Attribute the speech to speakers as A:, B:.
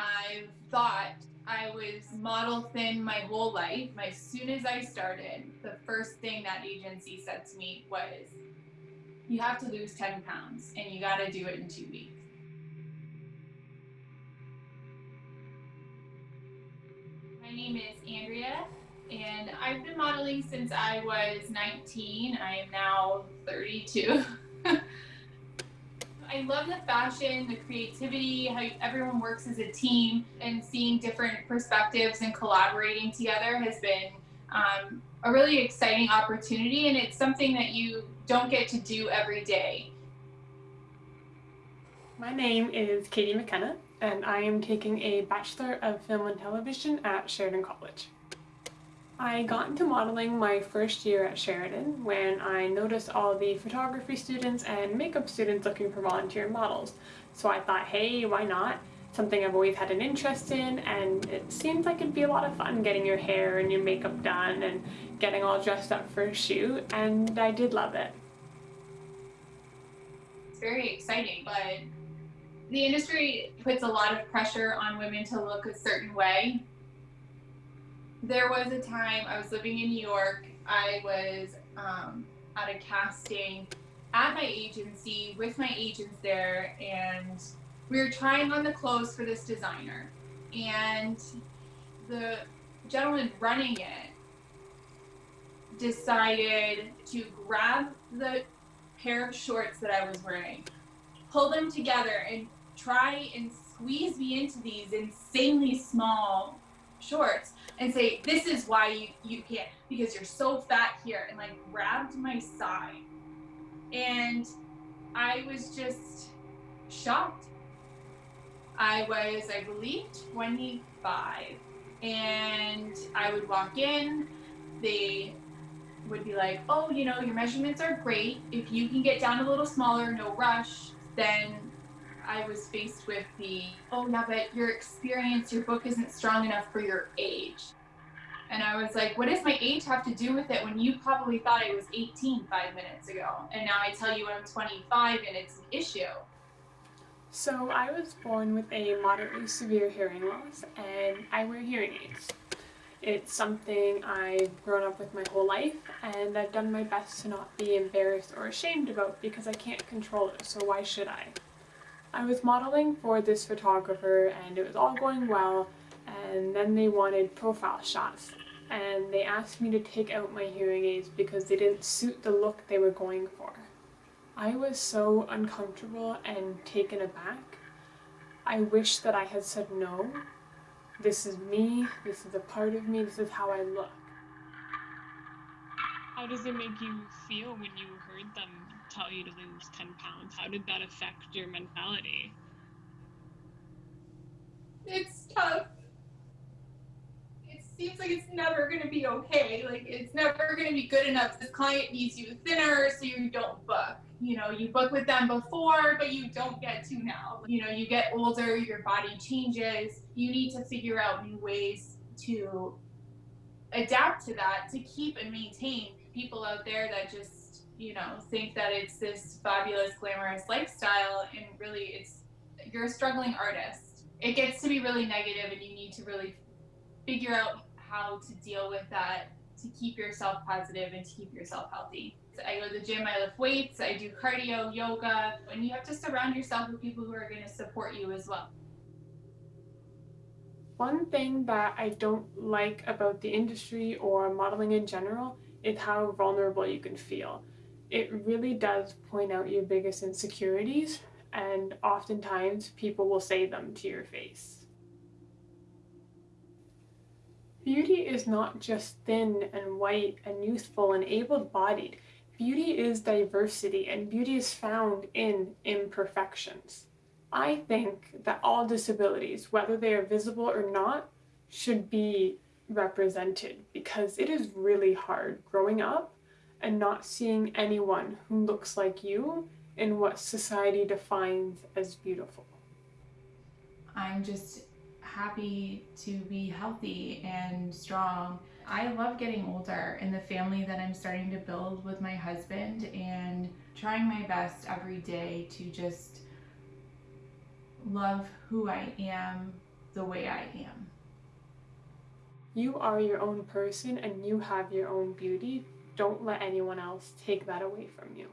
A: I've thought I was model thin my whole life. As soon as I started, the first thing that agency said to me was, you have to lose 10 pounds and you got to do it in two weeks. My name is Andrea and I've been modeling since I was 19. I am now 32. I love the fashion, the creativity, how everyone works as a team, and seeing different perspectives and collaborating together has been um, a really exciting opportunity, and it's something that you don't get to do every day.
B: My name is Katie McKenna, and I am taking a Bachelor of Film and Television at Sheridan College. I got into modeling my first year at Sheridan when I noticed all the photography students and makeup students looking for volunteer models. So I thought, hey, why not? Something I've always had an interest in and it seems like it'd be a lot of fun getting your hair and your makeup done and getting all dressed up for a shoot and I did love it.
A: It's very exciting, but the industry puts a lot of pressure on women to look a certain way there was a time I was living in New York. I was um, at a casting at my agency with my agents there, and we were trying on the clothes for this designer. And the gentleman running it decided to grab the pair of shorts that I was wearing, pull them together, and try and squeeze me into these insanely small shorts and say, this is why you, you can't, because you're so fat here, and like grabbed my side. And I was just shocked. I was, I believe, 25. And I would walk in, they would be like, oh, you know, your measurements are great. If you can get down a little smaller, no rush, then I was faced with the, oh yeah, but your experience, your book isn't strong enough for your age. And I was like, what does my age have to do with it when you probably thought I was 18 five minutes ago? And now I tell you I'm 25 and it's an issue.
B: So I was born with a moderately severe hearing loss and I wear hearing aids. It's something I've grown up with my whole life and I've done my best to not be embarrassed or ashamed about because I can't control it, so why should I? I was modeling for this photographer and it was all going well and then they wanted profile shots and they asked me to take out my hearing aids because they didn't suit the look they were going for. I was so uncomfortable and taken aback. I wish that I had said no. This is me, this is a part of me, this is how I look.
C: How does it make you feel when you heard them tell you to lose 10 pounds? How did that affect your mentality?
A: It's tough. It seems like it's never going to be okay. Like, it's never going to be good enough. The client needs you thinner so you don't book. You know, you book with them before, but you don't get to now. You know, you get older, your body changes. You need to figure out new ways to adapt to that to keep and maintain people out there that just you know, think that it's this fabulous, glamorous lifestyle, and really it's, you're a struggling artist. It gets to be really negative and you need to really figure out how to deal with that to keep yourself positive and to keep yourself healthy. So I go to the gym, I lift weights, I do cardio, yoga, and you have to surround yourself with people who are going to support you as well.
B: One thing that I don't like about the industry or modeling in general is how vulnerable you can feel it really does point out your biggest insecurities and oftentimes people will say them to your face. Beauty is not just thin and white and youthful and able-bodied. Beauty is diversity and beauty is found in imperfections. I think that all disabilities, whether they are visible or not, should be represented because it is really hard growing up and not seeing anyone who looks like you in what society defines as beautiful.
A: I'm just happy to be healthy and strong. I love getting older and the family that I'm starting to build with my husband and trying my best every day to just love who I am the way I am.
B: You are your own person and you have your own beauty. Don't let anyone else take that away from you.